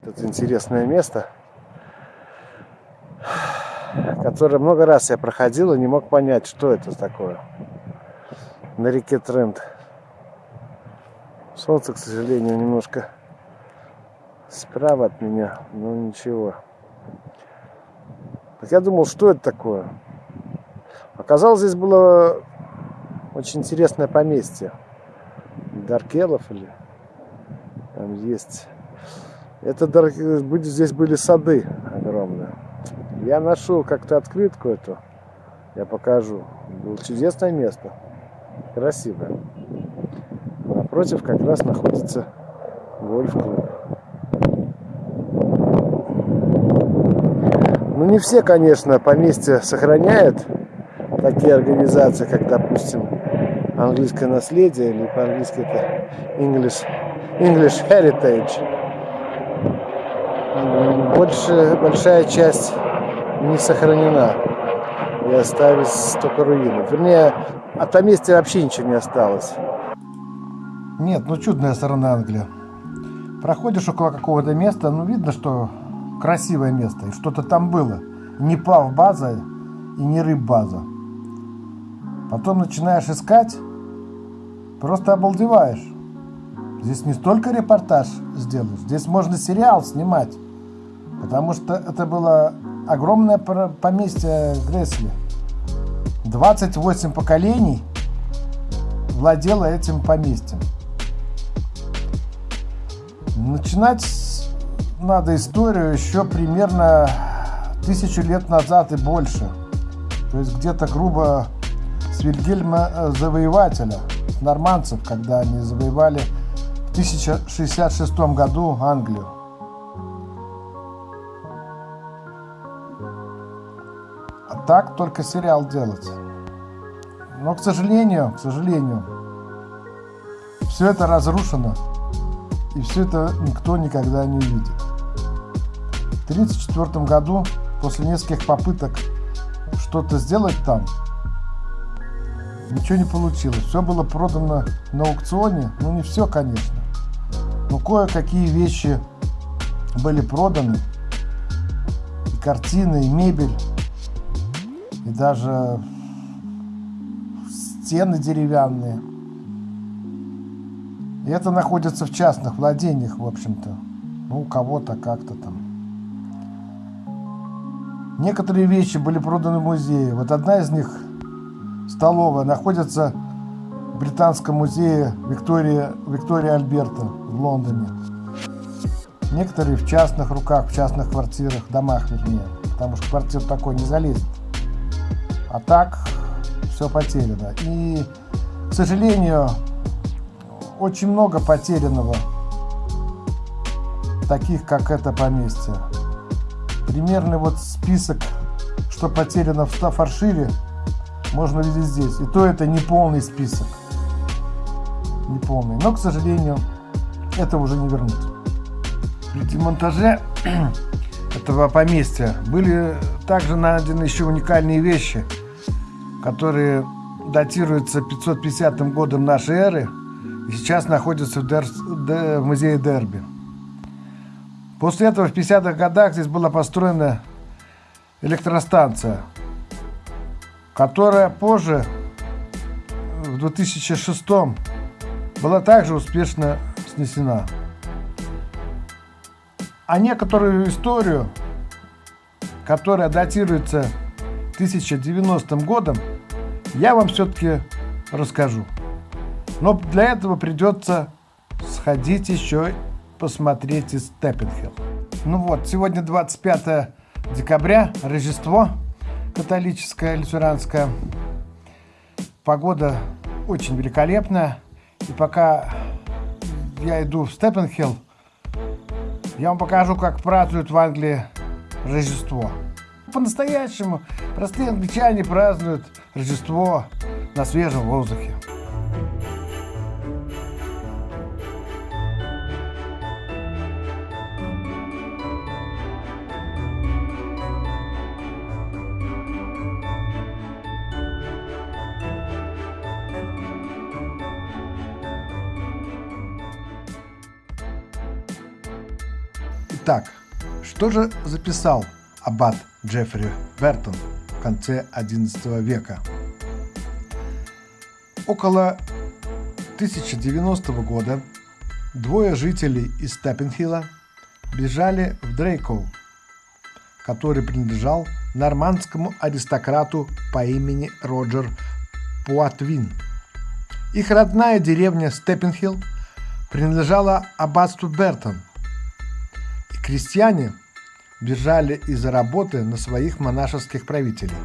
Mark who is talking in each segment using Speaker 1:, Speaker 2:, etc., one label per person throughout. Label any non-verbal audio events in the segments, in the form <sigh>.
Speaker 1: Это интересное место, которое много раз я проходил и не мог понять, что это такое. На реке Тренд. Солнце, к сожалению, немножко справа от меня, но ничего. Так я думал, что это такое. Оказалось, здесь было очень интересное поместье. Даркелов или там есть это здесь были сады огромные. Я нашел как-то открытку эту. Я покажу. Было чудесное место. Красивое. Напротив как раз находится гольф-клуб. Ну не все, конечно, поместья сохраняют такие организации, как, допустим, английское наследие, или по-английски это English, English Heritage больше, большая часть не сохранена. И остались только руины. Вернее, от поместья вообще ничего не осталось. Нет, ну чудная сторона Англии. Проходишь около какого-то места, ну видно, что красивое место, и что-то там было. Не плав база и не рыб база. Потом начинаешь искать, просто обалдеваешь. Здесь не столько репортаж сделаешь, здесь можно сериал снимать. Потому что это было огромное поместье Гресли. 28 поколений владело этим поместьем. Начинать надо историю еще примерно тысячу лет назад и больше. То есть где-то грубо с Вильгельма э, Завоевателя, нормандцев, когда они завоевали в 1066 году Англию. Так только сериал делать. Но, к сожалению, к сожалению, все это разрушено. И все это никто никогда не увидит. В 1934 году, после нескольких попыток что-то сделать там, ничего не получилось. Все было продано на аукционе. Ну, не все, конечно. Но кое-какие вещи были проданы. И картины, и мебель и даже стены деревянные. И это находится в частных владениях, в общем-то. Ну, у кого-то как-то там. Некоторые вещи были проданы в музее. Вот одна из них, столовая, находится в Британском музее Виктория, Виктория Альберта в Лондоне. Некоторые в частных руках, в частных квартирах, домах вернее. Потому что квартир такой не залезет. А так все потеряно. И, к сожалению, очень много потерянного, таких как это поместье. Примерный вот список, что потеряно в Стафаршире, можно видеть здесь. И то это не полный список. Не полный. Но, к сожалению, это уже не вернуть. При демонтаже <clears throat> этого поместья были также найдены еще уникальные вещи – которые датируются 550 годом нашей эры и сейчас находятся в, Дер... в музее Дерби. После этого в 50-х годах здесь была построена электростанция, которая позже, в 2006 была также успешно снесена. А некоторую историю, которая датируется 1090 годом, я вам все-таки расскажу. Но для этого придется сходить еще посмотреть из Степпенхилл. Ну вот, сегодня 25 декабря, Рождество католическое, лютеранское. Погода очень великолепная. И пока я иду в Степпенхилл, я вам покажу, как празднуют в Англии Рождество. По-настоящему простые англичане празднуют Рождество на свежем воздухе. Итак, что же записал аббат Джеффри Бертон в конце XI века? Около 1090 года двое жителей из Степпенхилла бежали в Дрейкоу, который принадлежал нормандскому аристократу по имени Роджер Пуатвин. Их родная деревня Степпенхилл принадлежала аббатству Бертон, и крестьяне бежали из-за работы на своих монашеских правителей.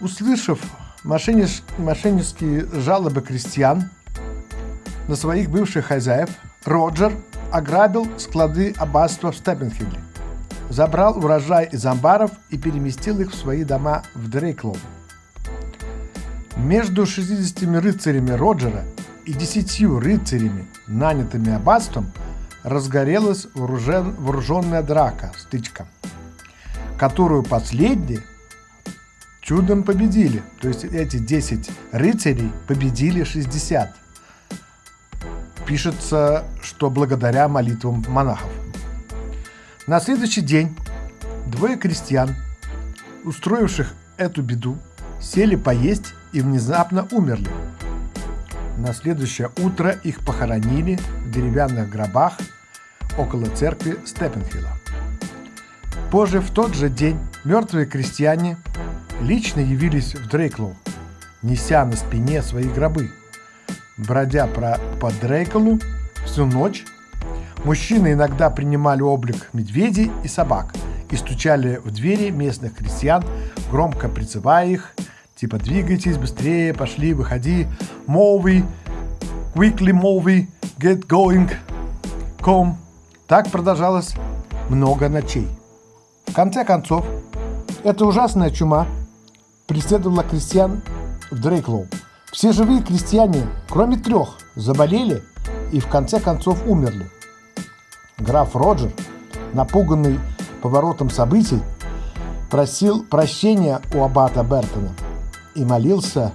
Speaker 1: Услышав мошеннич... мошеннические жалобы крестьян на своих бывших хозяев, Роджер ограбил склады аббатства в Степпенхилле, забрал урожай из амбаров и переместил их в свои дома в Дрейклоу. Между 60 рыцарями Роджера и 10 рыцарями, нанятыми аббатством, разгорелась вооружен... вооруженная драка, стычка, которую последние чудом победили. То есть эти 10 рыцарей победили 60. Пишется, что благодаря молитвам монахов. На следующий день двое крестьян, устроивших эту беду, сели поесть и внезапно умерли. На следующее утро их похоронили в деревянных гробах около церкви Степенхилла. Позже, в тот же день, мертвые крестьяне лично явились в Дрейклоу, неся на спине свои гробы. Бродя по Дрейклу всю ночь, мужчины иногда принимали облик медведей и собак и стучали в двери местных крестьян, громко призывая их, типа «двигайтесь, быстрее, пошли, выходи, мови, quickly мови, get going, come». Так продолжалось много ночей. В конце концов, эта ужасная чума преследовала крестьян в Дрейклоу. Все живые крестьяне, кроме трех, заболели и в конце концов умерли. Граф Роджер, напуганный поворотом событий, просил прощения у аббата Бертона и молился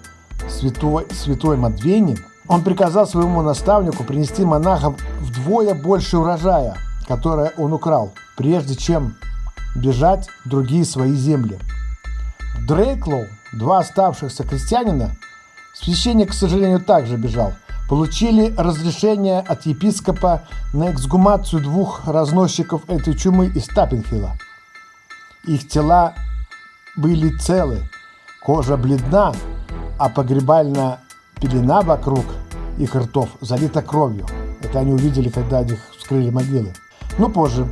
Speaker 1: святой, святой Матвене. Он приказал своему наставнику принести монахам вдвое больше урожая, которое он украл, прежде чем бежать в другие свои земли. Дрейклоу, два оставшихся крестьянина, священник, к сожалению, также бежал, получили разрешение от епископа на эксгумацию двух разносчиков этой чумы из Таппенхилла. Их тела были целы, кожа бледна, а погребальная пелена вокруг их ртов залита кровью. Это они увидели, когда они вскрыли могилы. Но позже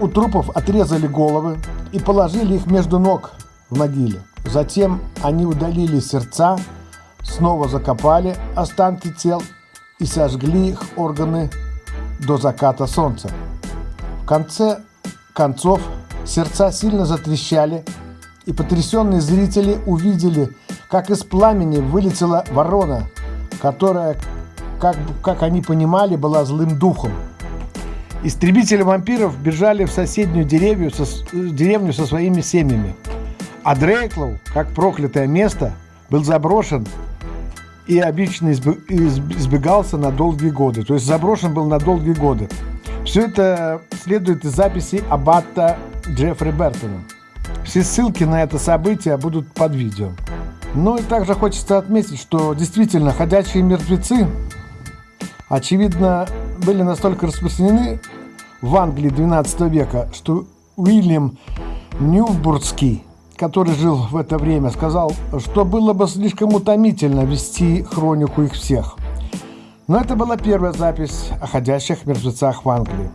Speaker 1: у трупов отрезали головы и положили их между ног в могиле. Затем они удалили сердца, снова закопали останки тел и сожгли их органы до заката солнца. В конце концов сердца сильно затрещали, и потрясенные зрители увидели, как из пламени вылетела ворона, которая, как, как они понимали, была злым духом. Истребители вампиров бежали в соседнюю деревню со, деревню со своими семьями. А Дрейклоу, как проклятое место, был заброшен и обычно избегался на долгие годы. То есть заброшен был на долгие годы. Все это следует из записи аббата Джеффри Бертона. Все ссылки на это событие будут под видео. Ну и также хочется отметить, что действительно ходячие мертвецы, очевидно, были настолько распространены в Англии XII века, что Уильям Ньюбургский который жил в это время, сказал, что было бы слишком утомительно вести хронику их всех. Но это была первая запись о ходящих мертвецах в Англии.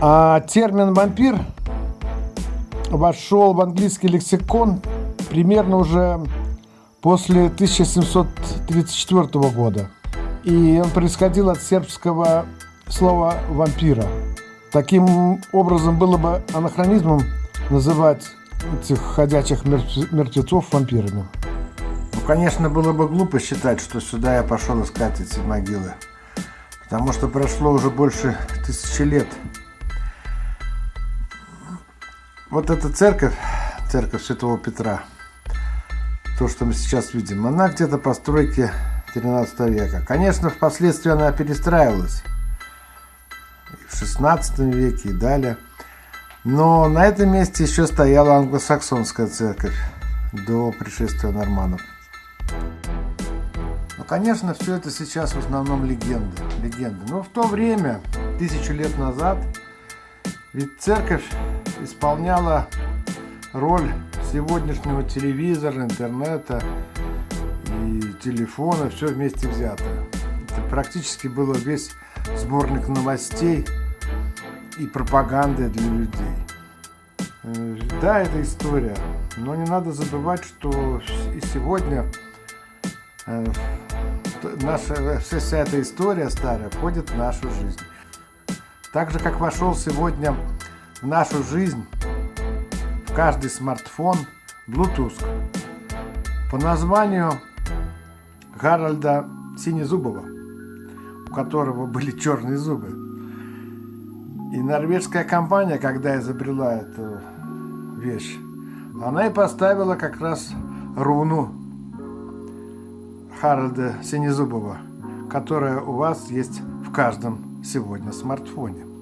Speaker 1: А термин «вампир» вошел в английский лексикон примерно уже после 1734 года. И он происходил от сербского слова «вампира». Таким образом, было бы анахронизмом называть этих ходячих мертвецов вампирами. Ну, конечно, было бы глупо считать, что сюда я пошел искать эти могилы. Потому что прошло уже больше тысячи лет. Вот эта церковь, церковь Святого Петра, то, что мы сейчас видим, она где-то постройки 13 века. Конечно, впоследствии она перестраивалась. В в 16 веке и далее. Но на этом месте еще стояла англосаксонская церковь до пришествия норманов. Ну, конечно, все это сейчас в основном легенды. легенды. Но в то время, тысячу лет назад, ведь церковь исполняла роль сегодняшнего телевизора, интернета и телефона, все вместе взятое. Это практически было весь сборник новостей и пропаганды для людей. Э, да, это история, но не надо забывать, что и сегодня э, наша, вся эта история старая входит в нашу жизнь. Так же, как вошел сегодня в нашу жизнь в каждый смартфон Bluetooth по названию Гарольда Синезубова, у которого были черные зубы. И норвежская компания, когда изобрела эту вещь, она и поставила как раз руну Харальда Синезубова, которая у вас есть в каждом сегодня смартфоне.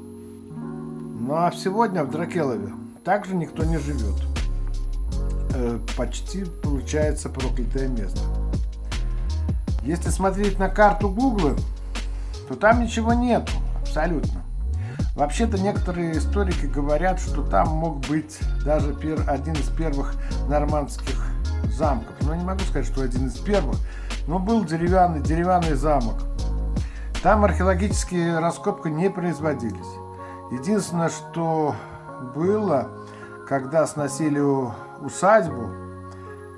Speaker 1: Ну а сегодня в Дракелове также никто не живет. Э, почти получается проклятое место. Если смотреть на карту Гугла, то там ничего нету, абсолютно. Вообще-то некоторые историки говорят, что там мог быть даже пер, один из первых нормандских замков. Но не могу сказать, что один из первых, но был деревянный, деревянный замок. Там археологические раскопки не производились. Единственное, что было, когда сносили усадьбу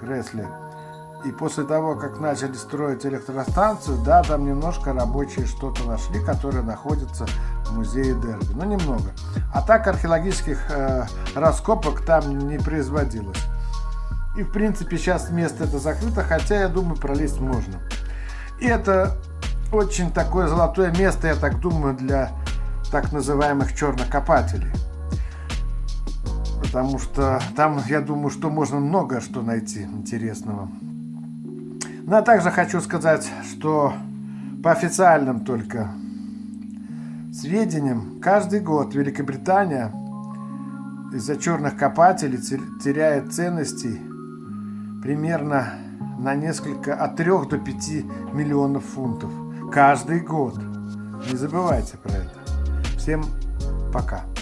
Speaker 1: Гресли, и после того, как начали строить электростанцию, да, там немножко рабочие что-то нашли, которое находится в музее Дерби. Но немного. А так археологических э, раскопок там не производилось. И в принципе сейчас место это закрыто, хотя я думаю пролезть можно. И это очень такое золотое место, я так думаю, для так называемых чернокопателей. Потому что там, я думаю, что можно много что найти интересного. Ну а также хочу сказать, что по официальным только сведениям, каждый год Великобритания из-за черных копателей теряет ценностей примерно на несколько, от 3 до 5 миллионов фунтов. Каждый год. Не забывайте про это. Всем пока.